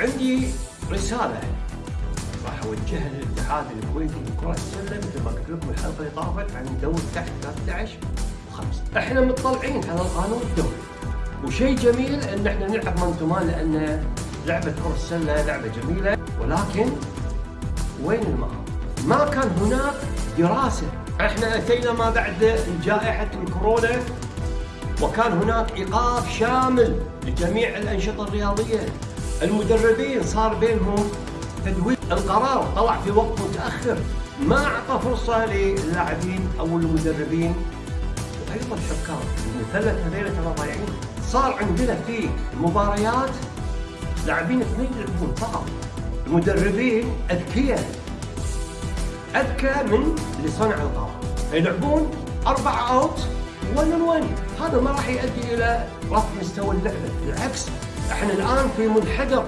عندي رسالة. راح أوجهها للاتحاد الكويتي لكرة السلة مثل ما قلت لكم الحلقة اللي طافت عن دوري تحت 13 و5 إحنا مطلعين على القانون الدولي وشيء جميل إن إحنا نلعب man to man لأن لعبة كرة السلة لعبة جميلة. ولكن وين المهارة؟ ما كان هناك دراسة. إحنا أتينا ما بعد جائحة الكورونا. وكان هناك إيقاف شامل لجميع الأنشطة الرياضية. المدربين صار بينهم تدوير القرار طلع في وقت متأخر. ما أعطى فرصة للاعبين أو المدربين. وأيضا الحكام المثلث هذول ترى ضايعين. صار عندنا في مباريات لاعبين اثنين يلعبون فقط. المدربين أذكياء. أذكى من اللي صنع القرار. يلعبون أربع أوت 1 on 1 هذا ما راح يؤدي إلى رفع مستوى اللعبة. بالعكس إحنا الآن في منحدر.